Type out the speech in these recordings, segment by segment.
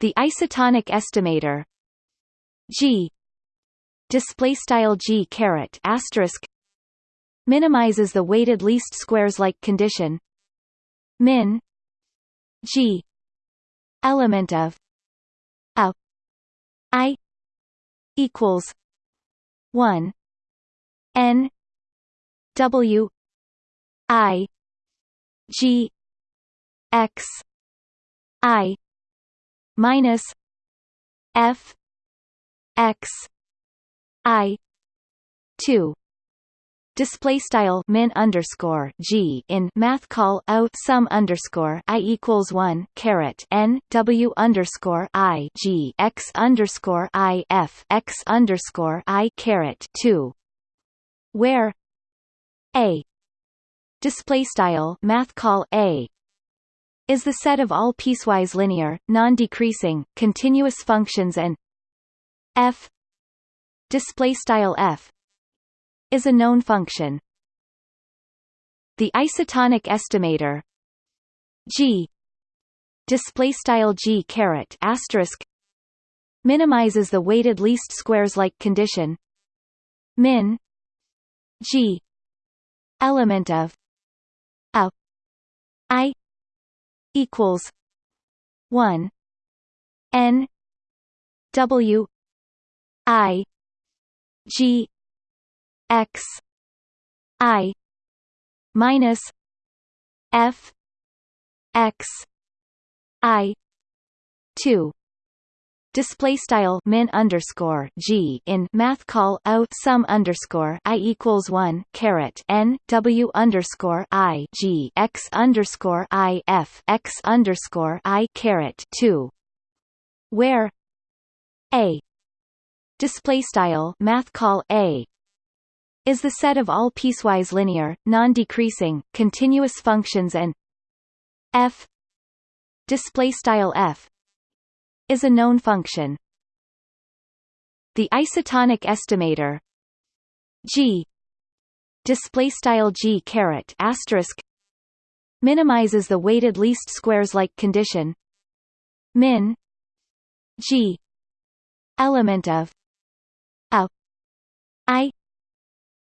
The isotonic estimator G display style G caret asterisk minimizes the weighted least squares like condition min G element of a I equals one N W I G X I minus F X I two. Display style min underscore g in math call o sum underscore i equals one caret n w underscore i g x underscore i f x underscore i caret two, where a display style math call a is the set of all piecewise linear, non-decreasing, continuous functions and f display style f is a known function. The isotonic estimator g display style g caret asterisk minimizes the weighted least squares like condition min g element of a i equals 1 n w i g x i minus f x i 2 display style min underscore g in math call o sum underscore i equals one caret n w underscore i g x underscore i f x underscore i caret two, where a display style math call a is the set of all piecewise linear, non-decreasing, continuous functions and f display style f is a known function. The isotonic estimator g display style g caret asterisk minimizes the weighted least squares like condition min g element of a i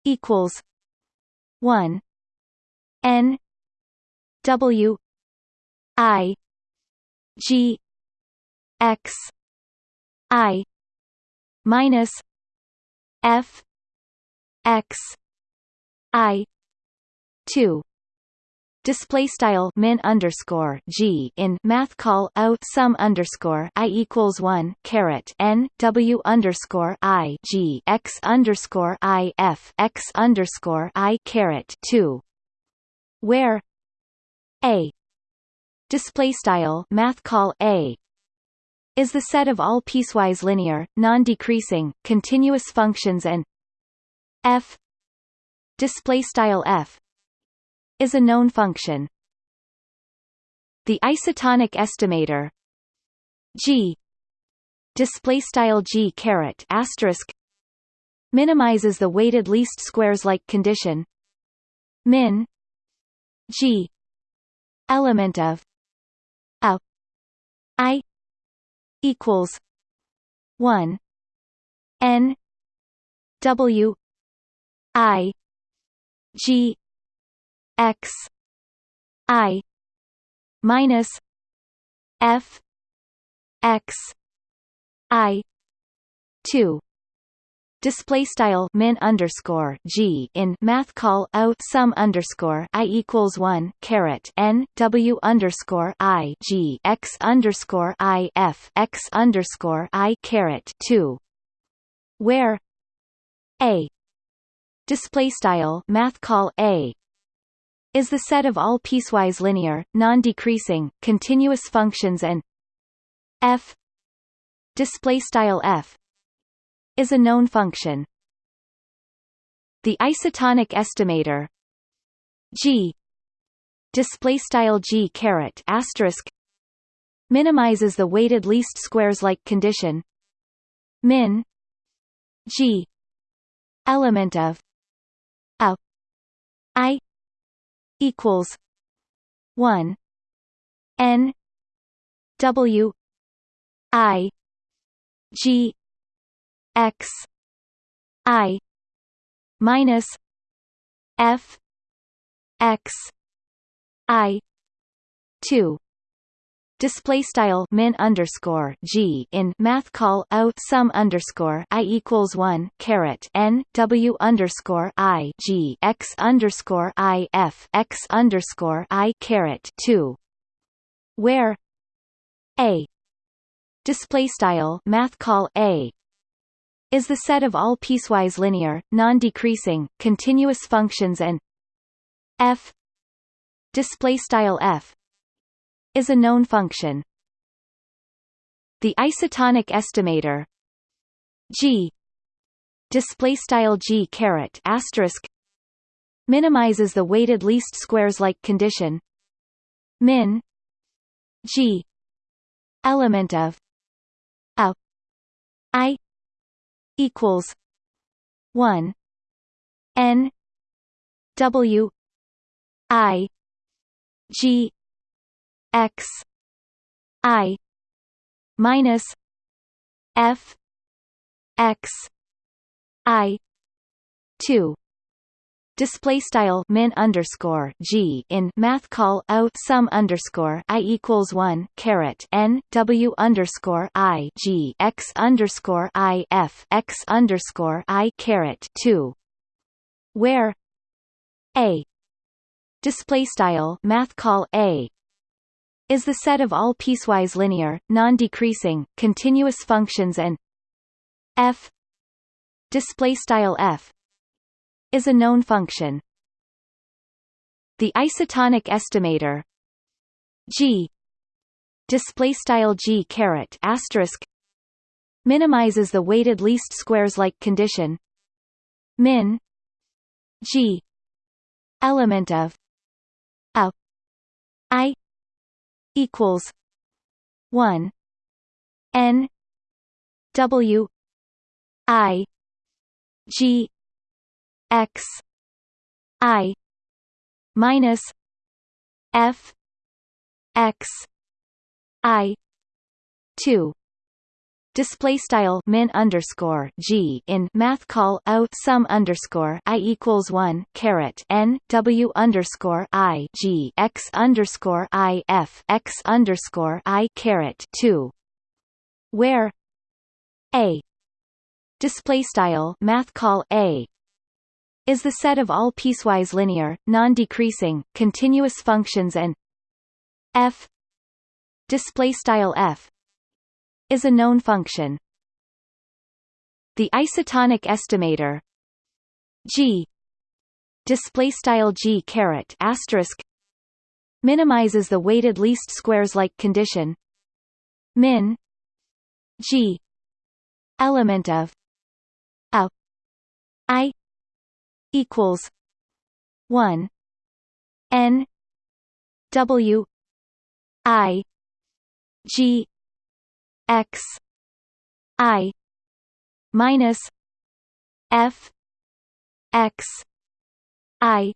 equals one N W I G X I minus F X I two. Display style min underscore g in math call o sum underscore i equals one caret n w underscore i g x underscore i f x underscore i caret two, where a. Display style math call a is the set of all piecewise linear, non-decreasing, continuous functions and f display style f is a known function. The isotonic estimator g display style g caret asterisk minimizes the weighted least squares like condition min g element of a i equals 1 n w i g x i minus f x i 2 display style min underscore g in math call o sum underscore i equals one caret n w underscore i g x underscore i f x underscore i caret two, where a display style math call a is the set of all piecewise linear, non-decreasing, continuous functions and f display style f is a known function. The isotonic estimator g display style g caret asterisk minimizes the weighted least squares like condition min g element of a i equals 1 n w I G X I minus F X I two. Display style min underscore g in math call out sum underscore i equals one caret n w underscore i g x underscore i f x underscore i caret two, where a. Display style math call a is the set of all piecewise linear, non-decreasing, continuous functions and f display style f is a known function. The isotonic estimator g display style g caret asterisk minimizes the weighted least squares like condition min g element of a i equals 1 n w i g x i minus f x i 2 display style min underscore g in math call out sum underscore i equals one caret n w underscore i g x underscore i f x underscore i caret two, where a display style math call a is the set of all piecewise linear, non-decreasing, continuous functions and f display style f is a known function. The isotonic estimator g display style g caret asterisk minimizes the weighted least squares like condition min g element of a i equals one N W I G X I minus F X I two. Display style min underscore g in math call out sum underscore i equals one caret n w underscore i g x underscore i f x underscore i caret two, where a. Display style math call a is the set of all piecewise linear, non-decreasing, continuous functions and f display style f is a known function. The isotonic estimator g display style g caret asterisk minimizes the weighted least squares like condition min g element of a i equals 1 n w i g x i minus f x i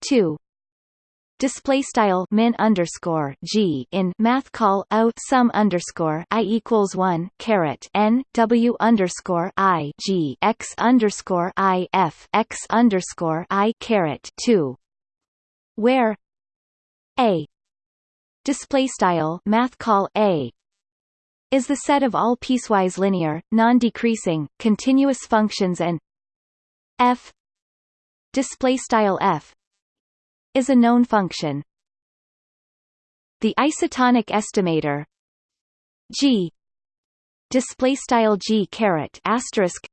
2 display style min underscore g in math call out sum underscore i equals one caret n w underscore i g x underscore i f x underscore i caret two, where a display style math call a is the set of all piecewise linear, non-decreasing, continuous functions and f display style f is a known function. The isotonic estimator g display style g caret asterisk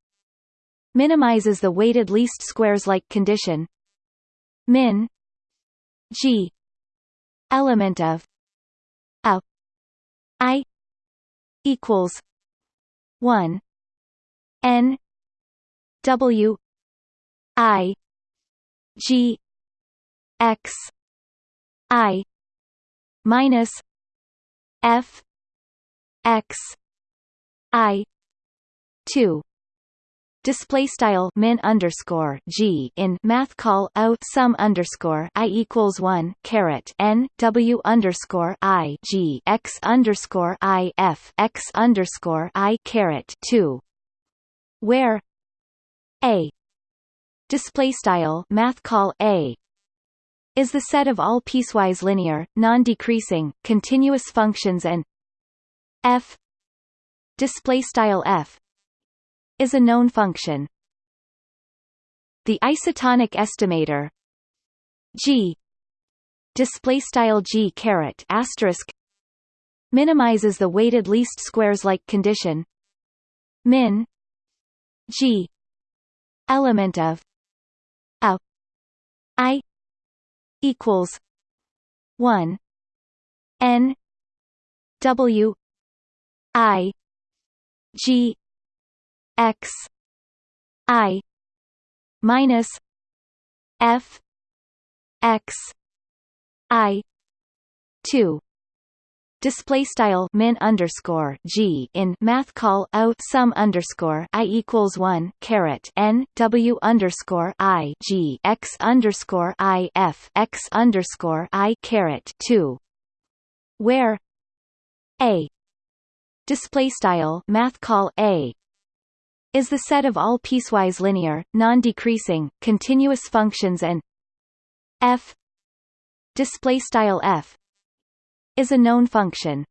minimizes the weighted least squares like condition min g element of a i equals 1 n w i g x i minus f x i 2 display style min underscore g in math call o sum underscore i equals one caret n w underscore i g x underscore i f x underscore i caret two, where a. Display style math call a is the set of all piecewise linear, non-decreasing, continuous functions and f f is a known function. The isotonic estimator g g caret asterisk minimizes the weighted least squares like condition min g element of a i equals 1 n w i g x i minus f x i 2 display style min underscore g in math call o sum underscore i equals one caret n w underscore i g x underscore i f x underscore i caret two, where a display style math call a is the set of all piecewise linear, non-decreasing, continuous functions and f display style f is a known function.